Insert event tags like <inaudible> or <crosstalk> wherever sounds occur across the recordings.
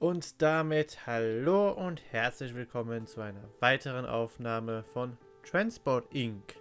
Und damit hallo und herzlich willkommen zu einer weiteren Aufnahme von Transport Inc.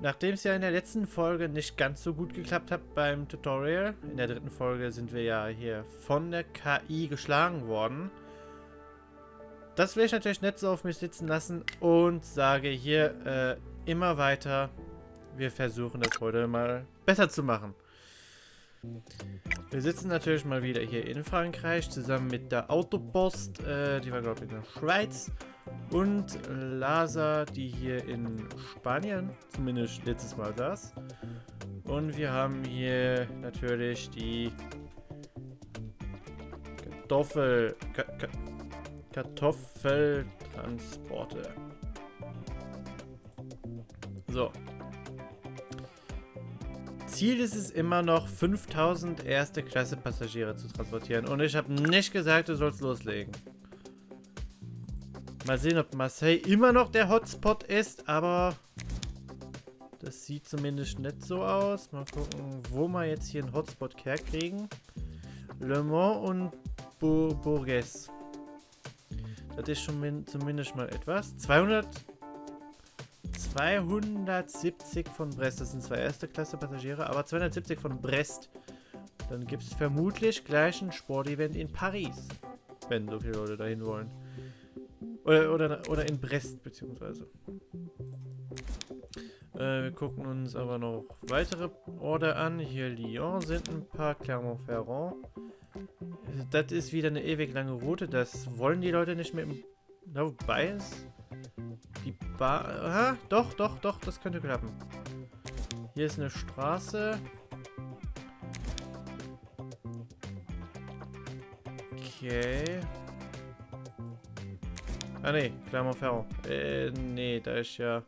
Nachdem es ja in der letzten Folge nicht ganz so gut geklappt hat beim Tutorial, in der dritten Folge sind wir ja hier von der KI geschlagen worden. Das will ich natürlich nicht so auf mich sitzen lassen und sage hier äh, immer weiter, wir versuchen das heute mal besser zu machen. Wir sitzen natürlich mal wieder hier in Frankreich zusammen mit der Autopost, äh, die war glaube ich in der Schweiz und Lasa, die hier in Spanien zumindest letztes Mal saß. Und wir haben hier natürlich die Kartoffel... Ka Ka Kartoffeltransporte. So, Ziel ist es immer noch, 5000 erste Klasse Passagiere zu transportieren. Und ich habe nicht gesagt, du sollst loslegen. Mal sehen, ob Marseille immer noch der Hotspot ist, aber das sieht zumindest nicht so aus. Mal gucken, wo wir jetzt hier einen Hotspot herkriegen. Le Mans und Bourges. Das ist schon zumindest mal etwas. 200 270 von Brest. Das sind zwei erste Klasse Passagiere, aber 270 von Brest. Dann gibt es vermutlich gleich ein Sportevent in Paris. Wenn so viele Leute dahin wollen. Oder, oder, oder in Brest, beziehungsweise. Äh, wir gucken uns aber noch weitere Orte an. Hier Lyon sind ein paar, Clermont-Ferrand. Das ist wieder eine ewig lange Route. Das wollen die Leute nicht mehr. Na, wobei es die Bar... Aha, doch, doch, doch, das könnte klappen. Hier ist eine Straße. Okay. Ah, ne, Clermont-Ferrand. Äh, nee, da ist ja...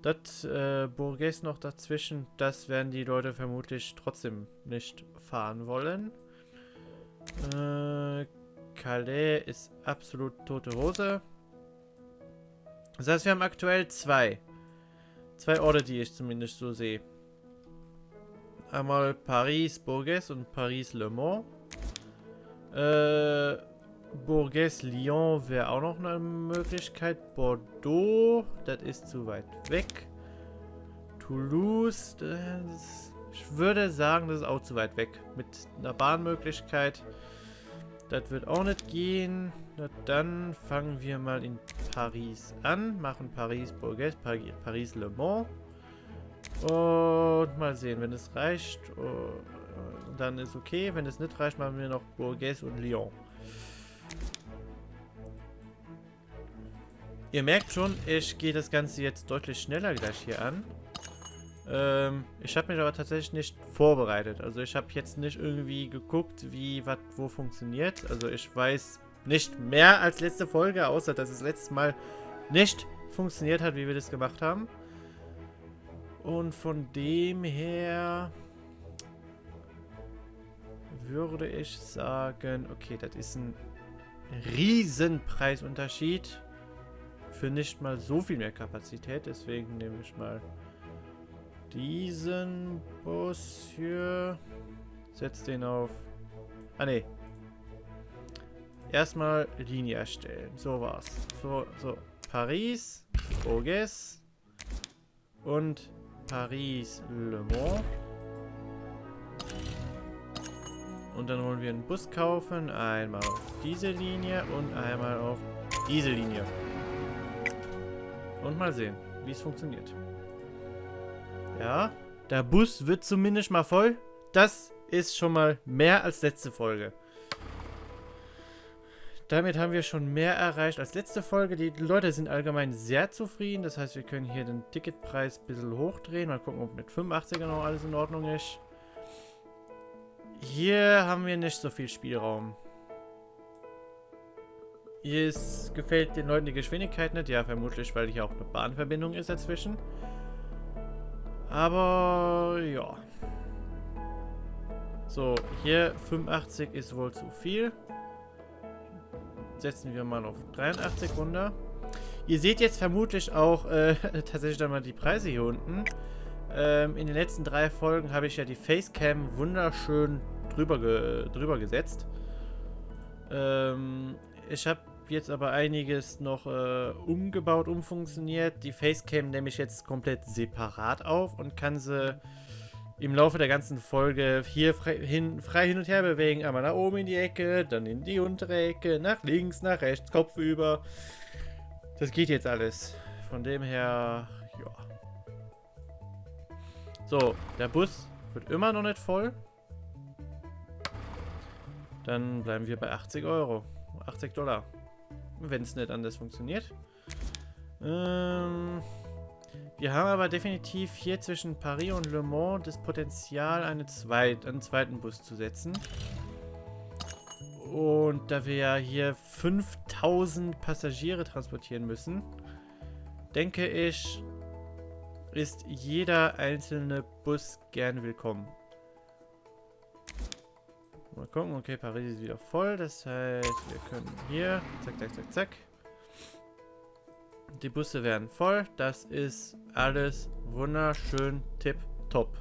Das äh, Bourges noch dazwischen, das werden die Leute vermutlich trotzdem nicht fahren wollen. Äh, Calais ist absolut tote Hose. Das heißt, wir haben aktuell zwei. Zwei Orte, die ich zumindest so sehe. Einmal Paris, Bourges und Paris, Le Mans. Äh, Bourges, Lyon wäre auch noch eine Möglichkeit. Bordeaux, das ist zu weit weg. Toulouse, das, ich würde sagen, das ist auch zu weit weg. Mit einer Bahnmöglichkeit. Das wird auch nicht gehen. Na dann fangen wir mal in Paris an. Machen Paris Bourges, Paris Le Mans. Und mal sehen, wenn es reicht, oh, dann ist okay. Wenn es nicht reicht, machen wir noch Bourges und Lyon. Ihr merkt schon, ich gehe das Ganze jetzt deutlich schneller gleich hier an. Ähm, ich habe mich aber tatsächlich nicht vorbereitet. Also ich habe jetzt nicht irgendwie geguckt, wie was wo funktioniert. Also ich weiß nicht mehr als letzte Folge, außer dass es letztes Mal nicht funktioniert hat, wie wir das gemacht haben. Und von dem her würde ich sagen, okay, das ist ein Riesenpreisunterschied für nicht mal so viel mehr Kapazität. Deswegen nehme ich mal diesen Bus hier. Setz den auf. Ah ne. Erstmal Linie erstellen. So war's. So, so. Paris, Bourges und Paris Le Mans. Und dann wollen wir einen Bus kaufen. Einmal auf diese Linie und einmal auf diese Linie. Und mal sehen, wie es funktioniert. Ja, der Bus wird zumindest mal voll. Das ist schon mal mehr als letzte Folge. Damit haben wir schon mehr erreicht als letzte Folge. Die Leute sind allgemein sehr zufrieden. Das heißt, wir können hier den Ticketpreis ein bisschen hochdrehen. Mal gucken, ob mit 85er noch alles in Ordnung ist. Hier haben wir nicht so viel Spielraum. Hier ist, gefällt den Leuten die Geschwindigkeit nicht. Ja, vermutlich, weil hier auch eine Bahnverbindung ist dazwischen. Aber ja. So, hier 85 ist wohl zu viel. Setzen wir mal auf 83 runter. Ihr seht jetzt vermutlich auch äh, <laughs> tatsächlich dann mal die Preise hier unten. Ähm, in den letzten drei Folgen habe ich ja die Facecam wunderschön drüber, ge drüber gesetzt. Ähm, ich habe jetzt aber einiges noch äh, umgebaut, umfunktioniert. Die Facecam nehme ich jetzt komplett separat auf und kann sie im Laufe der ganzen Folge hier frei hin, frei hin und her bewegen. Einmal nach oben in die Ecke, dann in die untere Ecke, nach links, nach rechts, Kopf über. Das geht jetzt alles. Von dem her, ja. So, der Bus wird immer noch nicht voll. Dann bleiben wir bei 80 Euro. 80 Dollar. Wenn es nicht anders funktioniert. Ähm, wir haben aber definitiv hier zwischen Paris und Le Mans das Potenzial, eine zweit, einen zweiten Bus zu setzen. Und da wir ja hier 5000 Passagiere transportieren müssen, denke ich, ist jeder einzelne Bus gern willkommen. Mal gucken, okay, Paris ist wieder voll, das heißt, wir können hier, zack, zack, zack, zack. Die Busse werden voll, das ist alles wunderschön tipptopp.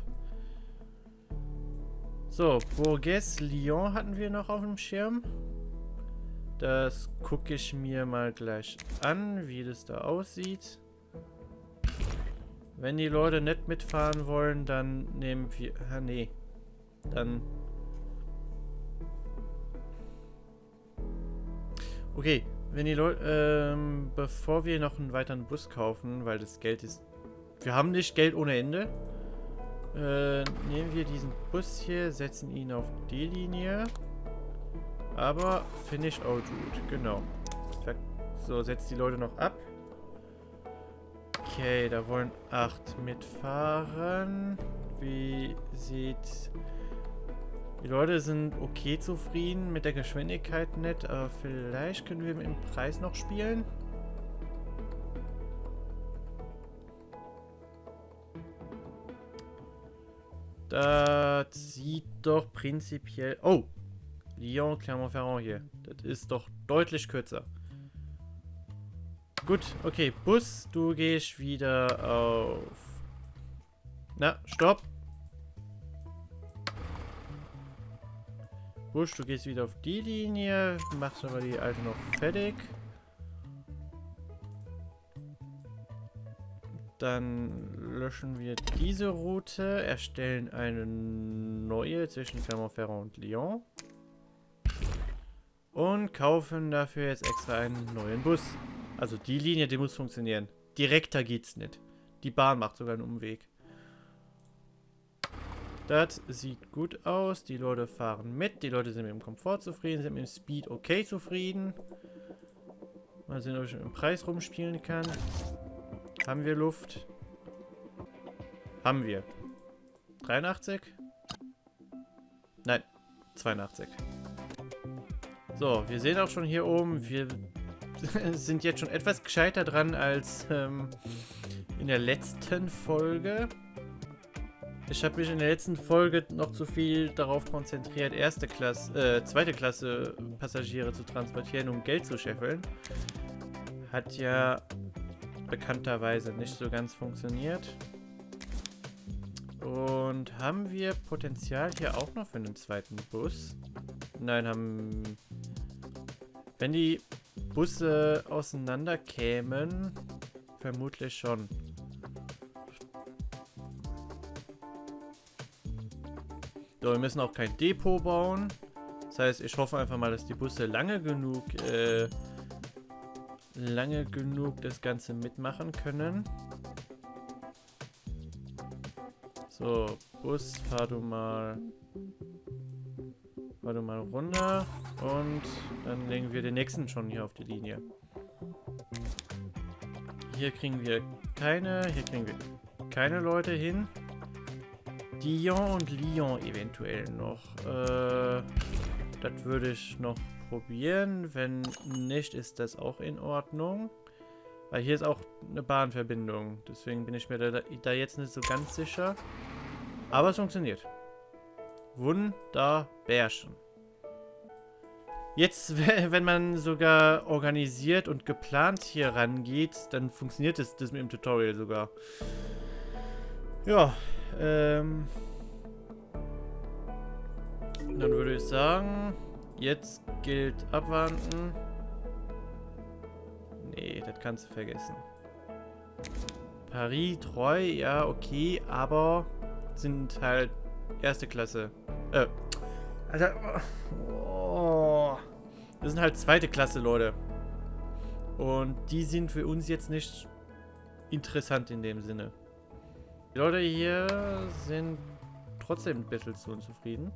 So, Bourges Lyon hatten wir noch auf dem Schirm. Das gucke ich mir mal gleich an, wie das da aussieht. Wenn die Leute nicht mitfahren wollen, dann nehmen wir... Ah, nee. Dann... Okay, wenn die Leute... Ähm, bevor wir noch einen weiteren Bus kaufen, weil das Geld ist... Wir haben nicht Geld ohne Ende. Äh, nehmen wir diesen Bus hier, setzen ihn auf die Linie. Aber finish out route, genau. So, setzt die Leute noch ab. Okay, da wollen acht mitfahren. Wie sieht... Die Leute sind okay zufrieden, mit der Geschwindigkeit nicht, aber vielleicht können wir dem Preis noch spielen. Das sieht doch prinzipiell... Oh! Lyon, Clermont-Ferrand hier. Das ist doch deutlich kürzer. Gut, okay. Bus, du gehst wieder auf... Na, stopp. Busch, du gehst wieder auf die Linie. Machst aber die alte noch fertig. Dann löschen wir diese Route, erstellen eine neue zwischen Clermont-Ferrand und Lyon. Und kaufen dafür jetzt extra einen neuen Bus. Also die Linie, die muss funktionieren. Direkter geht's nicht. Die Bahn macht sogar einen Umweg. Das sieht gut aus. Die Leute fahren mit. Die Leute sind mit dem Komfort zufrieden, sind mit dem Speed okay zufrieden. Mal sehen, ob ich mit dem Preis rumspielen kann. Haben wir Luft? Haben wir. 83? Nein, 82. So, wir sehen auch schon hier oben, wir <laughs> sind jetzt schon etwas gescheiter dran als ähm, in der letzten Folge. Ich habe mich in der letzten Folge noch zu viel darauf konzentriert, erste Klasse, äh, zweite Klasse Passagiere zu transportieren, um Geld zu scheffeln. Hat ja bekannterweise nicht so ganz funktioniert. Und haben wir Potenzial hier auch noch für einen zweiten Bus? Nein, haben... Wenn die Busse auseinander kämen, vermutlich schon. So, wir müssen auch kein Depot bauen. Das heißt, ich hoffe einfach mal, dass die Busse lange genug äh, lange genug das Ganze mitmachen können. So, Bus, fahr du mal. Fahr du mal runter. Und dann legen wir den nächsten schon hier auf die Linie. Hier kriegen wir keine, hier kriegen wir keine Leute hin. Dion und Lyon eventuell noch. Äh, das würde ich noch probieren. Wenn nicht, ist das auch in Ordnung. Weil hier ist auch eine Bahnverbindung. Deswegen bin ich mir da, da jetzt nicht so ganz sicher. Aber es funktioniert. Wunderbärchen. Jetzt, <laughs> wenn man sogar organisiert und geplant hier rangeht, dann funktioniert das, das mit dem Tutorial sogar. Ja, ähm... Dann würde ich sagen, Jetzt gilt abwarten. Nee, das kannst du vergessen. Paris, treu, ja, okay, aber sind halt erste Klasse. Äh, Alter, oh, das sind halt zweite Klasse, Leute. Und die sind für uns jetzt nicht interessant in dem Sinne. Die Leute hier sind trotzdem ein bisschen zu unzufrieden.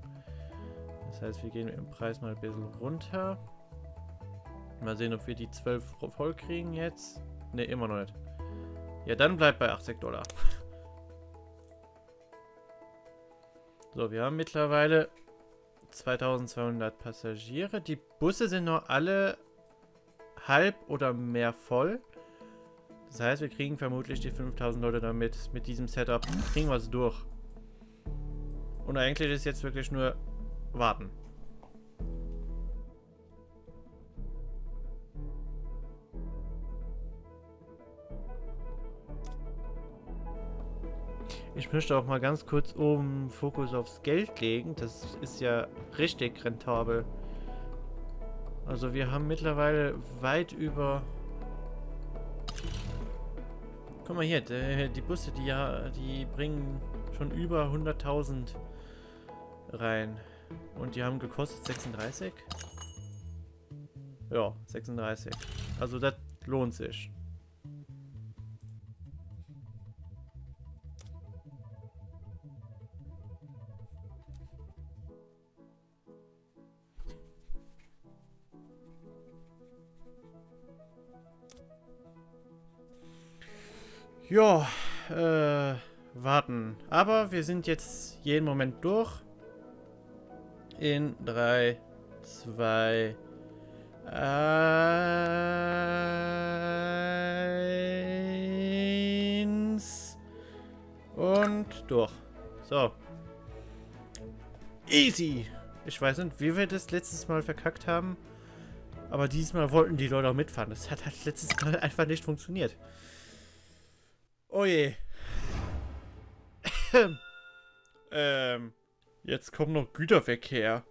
Das heißt, wir gehen im Preis mal ein bisschen runter. Mal sehen, ob wir die 12 voll kriegen jetzt. Ne, immer noch nicht. Ja, dann bleibt bei 80 Dollar. <laughs> So, wir haben mittlerweile 2200 Passagiere. Die Busse sind noch alle halb oder mehr voll. Das heißt, wir kriegen vermutlich die 5000 Leute damit. Mit diesem Setup kriegen wir es durch. Und eigentlich ist jetzt wirklich nur warten. Ich möchte auch mal ganz kurz oben Fokus aufs Geld legen. Das ist ja richtig rentabel. Also wir haben mittlerweile weit über... Guck mal hier, die, die Busse, die ja, die bringen schon über 100.000 rein. Und die haben gekostet 36? Ja, 36. Also das lohnt sich. Ja, äh, warten. Aber wir sind jetzt jeden Moment durch. In 3, 2, 1 und durch. So. Easy. Ich weiß nicht, wie wir das letztes Mal verkackt haben. Aber diesmal wollten die Leute auch mitfahren. Das hat halt letztes Mal <laughs> einfach nicht funktioniert. Oh je. ähm, jetzt kommt noch Güterverkehr.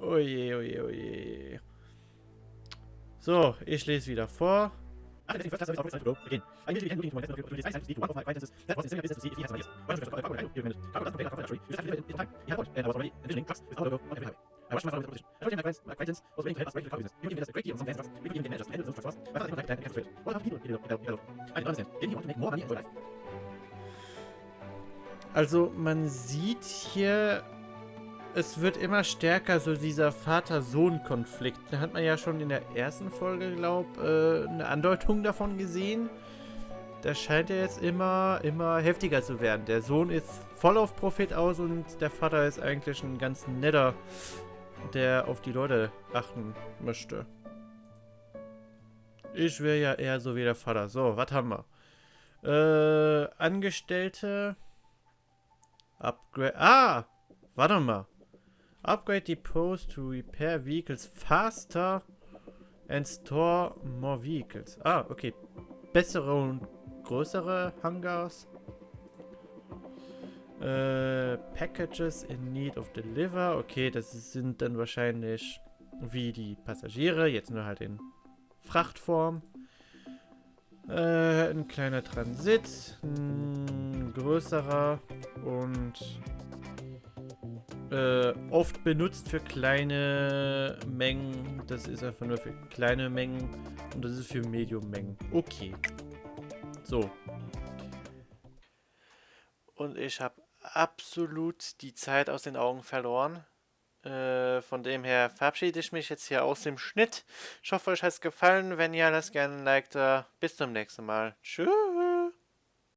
Oh je, oh je, oh je. So, ich lese wieder vor. Also man sieht hier, es wird immer stärker, so dieser Vater-Sohn-Konflikt. Da hat man ja schon in der ersten Folge, glaube äh, eine Andeutung davon gesehen. Das scheint ja jetzt immer, immer heftiger zu werden. Der Sohn ist voll auf Profit aus und der Vater ist eigentlich ein ganz netter der auf die Leute achten möchte. Ich wäre ja eher so wie der Vater. So, was haben wir? Äh, Angestellte. Upgrade. Ah! Warte mal. Upgrade Depots to repair vehicles faster and store more vehicles. Ah, okay. Bessere und größere Hangars. Äh, Packages in need of deliver. Okay, das sind dann wahrscheinlich wie die Passagiere, jetzt nur halt in Frachtform. Äh, ein kleiner Transit, ein größerer und äh, oft benutzt für kleine Mengen. Das ist einfach nur für kleine Mengen und das ist für Medium-Mengen. Okay. So. Und ich habe absolut die Zeit aus den Augen verloren. Äh, von dem her verabschiede ich mich jetzt hier aus dem Schnitt. Ich hoffe, euch hat es gefallen. Wenn ja, lasst gerne ein Like da. Bis zum nächsten Mal. Tschüss.